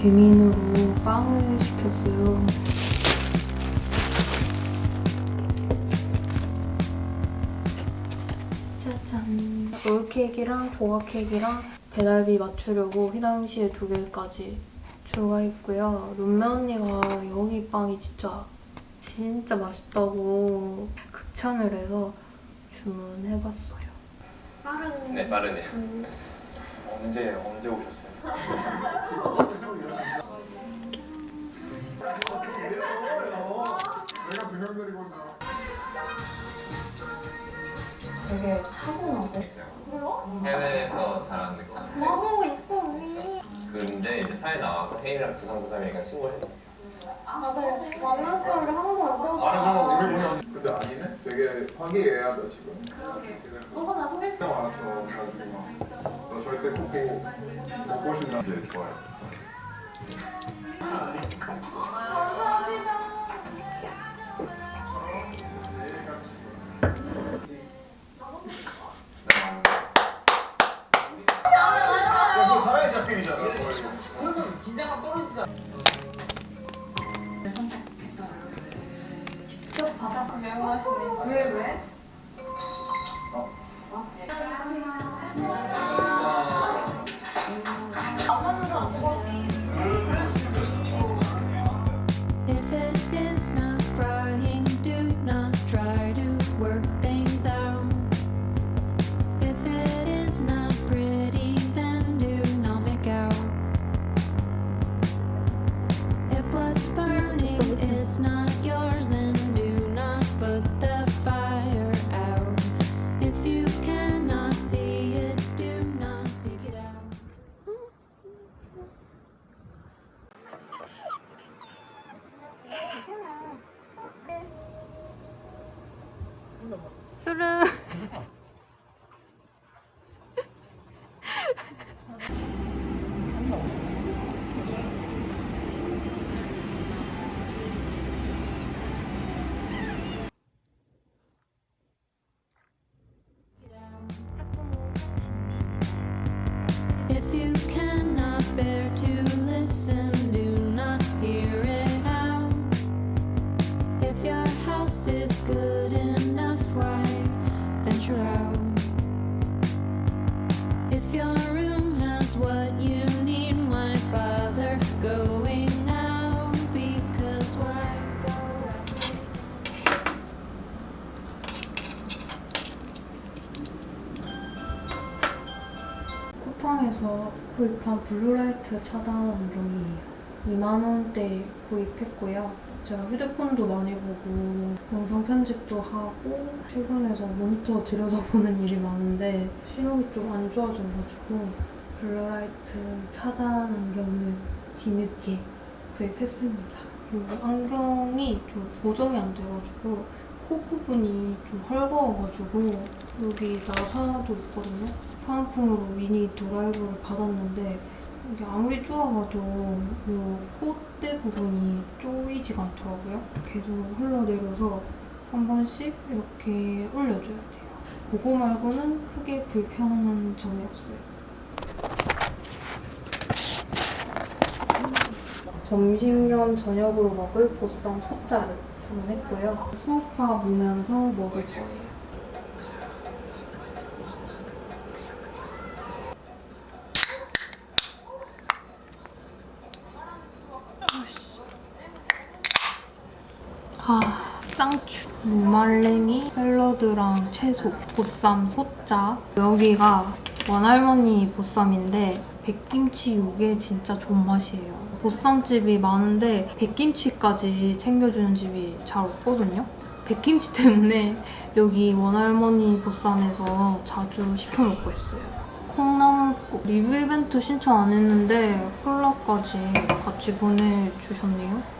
배민으로 빵을 시켰어요. 짜잔. 롤케이크랑 조각 케이크랑 배달비 맞추려고 휘낭시에 두 개까지 추가했고요. 룸메 언니가 여기 빵이 진짜 진짜 맛있다고 극찬을 해서 주문해봤어요. 빠른 네 빠르네요. 음, 언제 언제 오셨어요? 되게 차분하고. 해외에서 자란 느낌. 뭐하고 있어 언니 근데 이제 사회 나와서 혜인이랑 부상부상이니까 친구를 했다. 다들 만난 사람을 하나도 안 보고 근데 아니네? 되게 화기애애하다 지금. 너가 나 소개시 진짜 많았어 가지고 너 절대 보고 못 보신다 네 좋아 요 그거 사랑의 작품이잖아 직접 받아서 명하시네 왜 왜? 구입한 블루라이트 차단 안경이에요. 2만원대 구입했고요. 제가 휴대폰도 많이 보고 영상 편집도 하고 출근해서 모니터 들여다보는 일이 많은데 시력이 좀 안 좋아져가지고 블루라이트 차단 안경을 뒤늦게 구입했습니다. 그리고 안경이 좀 고정이 안 돼가지고 코 부분이 좀 헐거워가지고 여기 나사도 있거든요. 사은품으로 미니 드라이버를 받았는데 이게 아무리 쪼아봐도 이 콧대 부분이 쪼이지가 않더라고요. 계속 흘러내려서 한 번씩 이렇게 올려줘야 돼요. 그거 말고는 크게 불편한 점이 없어요. 점심 겸 저녁으로 먹을 보쌈 소짜를 주문했고요. 수우파 보면서 먹을 거예요. 쌍추, 무말랭이, 샐러드랑 채소, 보쌈, 소짜. 여기가 원할머니 보쌈인데 백김치 이게 진짜 존맛이에요. 보쌈집이 많은데 백김치까지 챙겨주는 집이 잘 없거든요. 백김치 때문에 여기 원할머니 보쌈에서 자주 시켜 먹고 있어요. 콩나물국 리뷰 이벤트 신청 안 했는데 콜라까지 같이 보내주셨네요.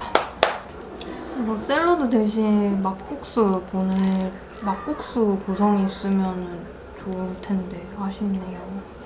이거 샐러드 대신 막국수 보내 막국수 구성이 있으면 좋을 텐데 아쉽네요.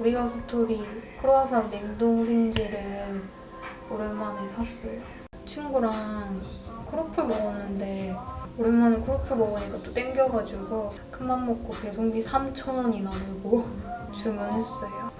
우리가 스토리 크로아상 냉동 생지를 오랜만에 샀어요. 친구랑 크로플 먹었는데 오랜만에 크로플 먹으니까 또 땡겨가지고 큰맘 먹고 배송비 3,000원이나 내고 주문했어요.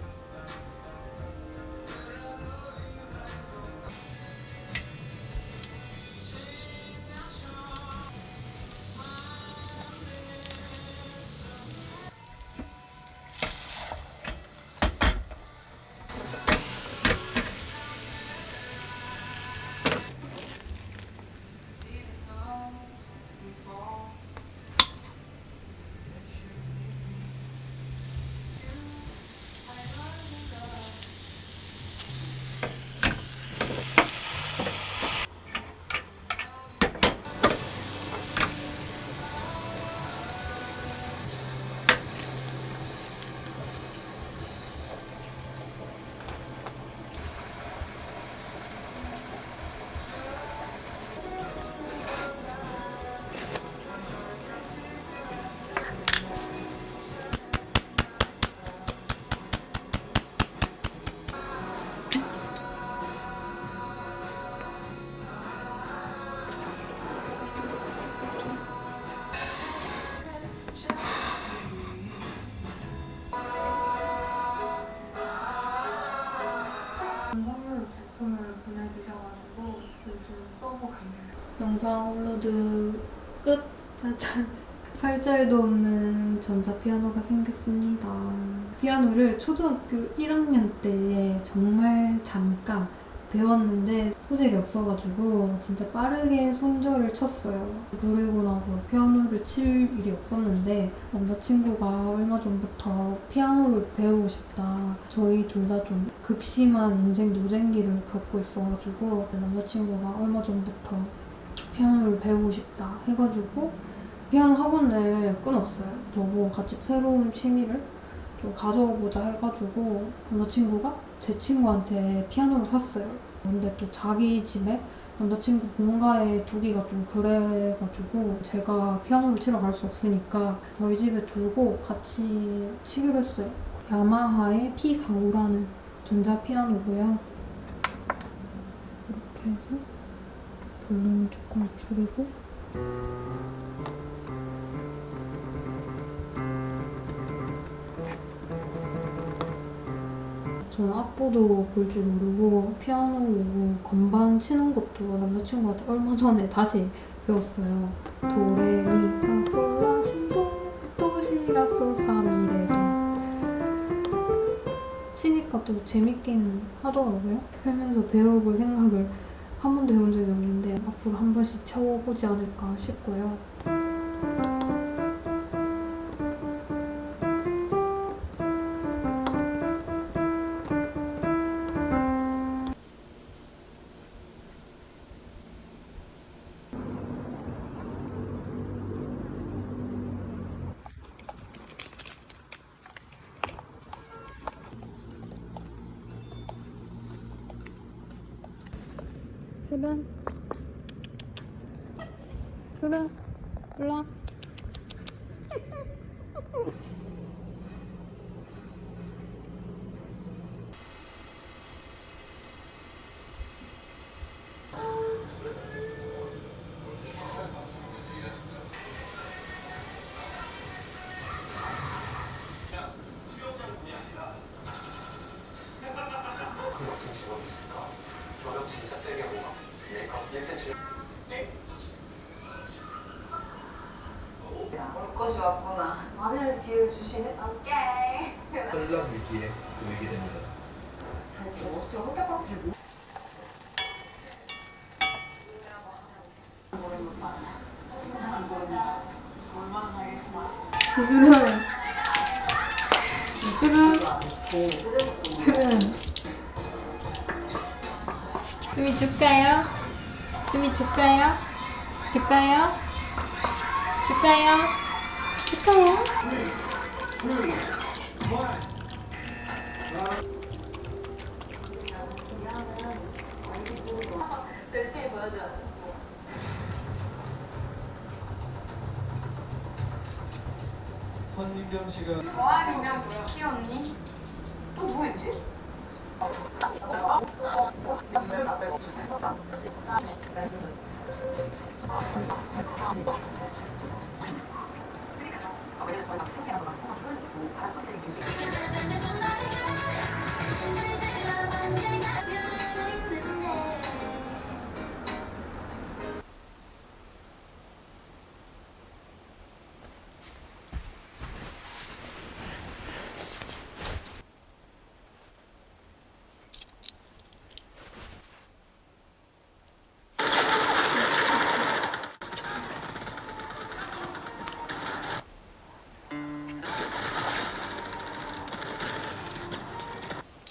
팔자에도 없는 전자 피아노가 생겼습니다. 피아노를 초등학교 1학년 때 정말 잠깐 배웠는데 소질이 없어가지고 진짜 빠르게 손절을 쳤어요. 그리고 나서 피아노를 칠 일이 없었는데 남자친구가 얼마 전부터 피아노를 배우고 싶다. 저희 둘 다 좀 극심한 인생 노잼기를 겪고 있어가지고 남자친구가 얼마 전부터 피아노를 배우고 싶다 해가지고 피아노 학원을 끊었어요. 저보고 같이 새로운 취미를 좀 가져보자 해가지고 남자친구가 제 친구한테 피아노를 샀어요. 근데 또 자기 집에 남자친구 본가에 두기가 좀 그래가지고 제가 피아노를 치러 갈 수 없으니까 저희 집에 두고 같이 치기로 했어요. 야마하의 P45라는 전자피아노고요. 이렇게 해서 볼륨을 조금 줄이고 저는 악보도 볼 줄 모르고 피아노 건반 치는 것도 남자친구한테 얼마 전에 다시 배웠어요. 도레미파 솔라시도 도시라 솔파미레도 치니까 또 재밌긴 하더라고요. 살면서 배워볼 생각을 한 번도 해본 적이 없는데 앞으로 한 번씩 쳐보지 않을까 싶고요. 술은? 술 술은 술은 좀 줄까요? 좀 줄까요? 줄까요? 줄까요? 줄까요? 선민경 씨가 저 아니면 미키 언니? 또 누구였지?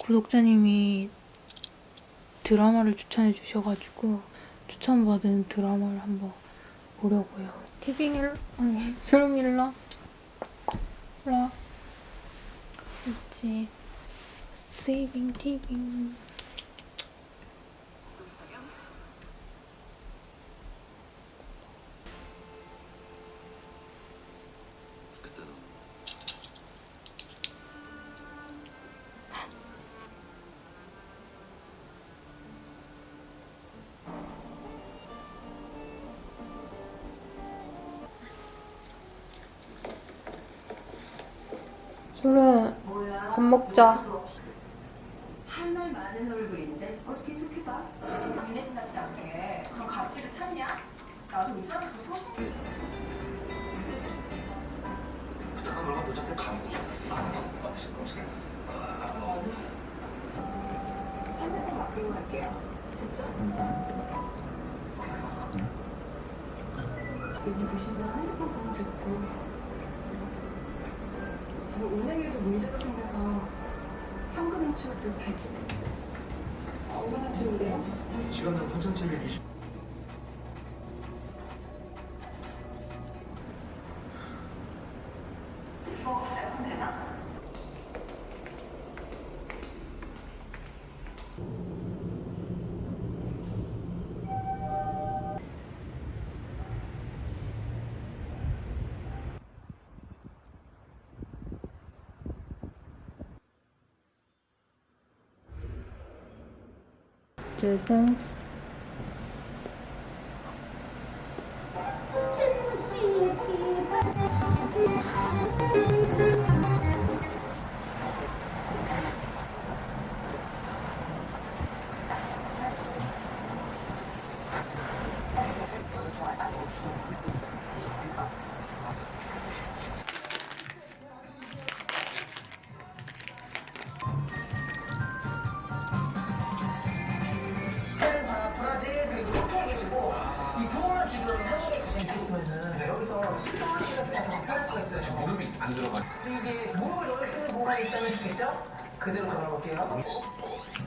구독자님이 드라마를 추천해 주셔가지고 추천받은 드라마를 한번 보려고요. 티빙일 아니 스루밀라 라? 있지. 세이빙 티빙 소른 밥 먹자. 할말 많은 얼굴인데 어떻게 좋게봐 니네 신답지 않게. 그런 가치를 찾냐? 나도 의사로서 소신 부탁한 걸가 너 자꾸 감기 핸드폰 맡기고 갈게요. 됐죠? 여기 계신 분 핸드폰 번호 듣고 지금 은행에도 문제가 생겨서 현금 인출도 되고 얼마나 좋은데요? 시간은 8,720 죄송.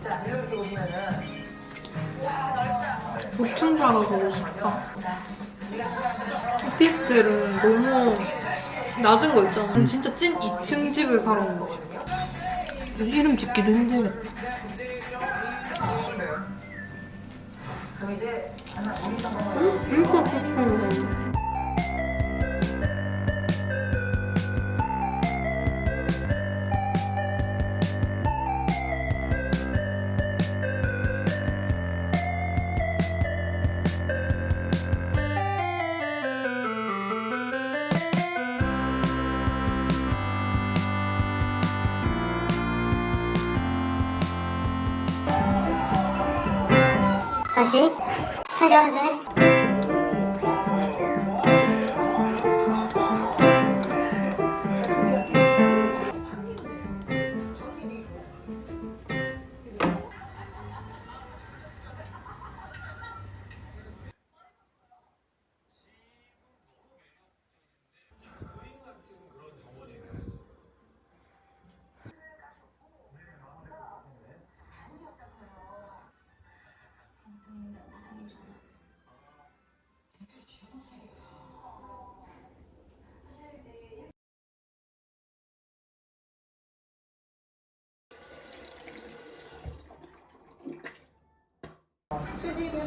자 이렇게 와 넓다 복층사가 가고 싶다. 오피스텔은 너무 낮은 거 있잖아. 진짜 찐 2층 집을 사러 온 거지. 이름 짓기도 힘들겠다. 음, 진짜 좋다. 다시 다시 하세요.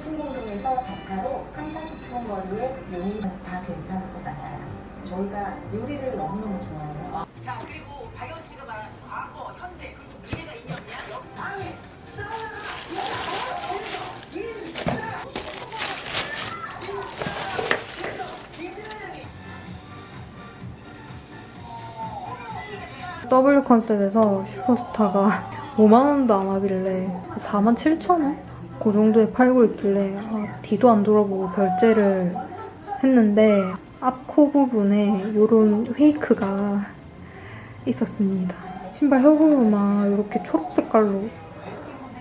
신공동에서 자차로 3, 40분 거리에 용인 다 괜찮을 것 같아요. 저희가 요리를 너무너무 좋아해요. 자 그리고 박영 씨가 말한 과거, 현재 그리고 미래가 있냐 없냐? 여기 방에 W 컨셉에서 슈퍼스타가 5만 원도 안 하길래 4만 7천 원? 그 정도에 팔고 있길래 아, 뒤도 안 돌아보고 결제를 했는데 앞 코 부분에 이런 페이크가 있었습니다. 신발 혀 부분만 이렇게 초록 색깔로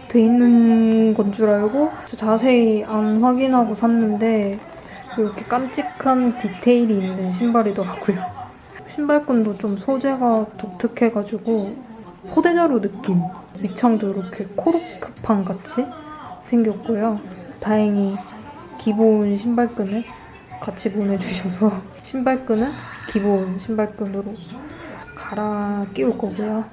돼 있는 건 줄 알고 자세히 안 확인하고 샀는데 이렇게 깜찍한 디테일이 있는 신발이더라고요. 신발끈도 좀 소재가 독특해가지고 포대자루 느낌 밑창도 이렇게 코르크판 같이 생겼고요. 다행히 기본 신발끈을 같이 보내주셔서 신발끈은 기본 신발끈으로 갈아 끼울 거고요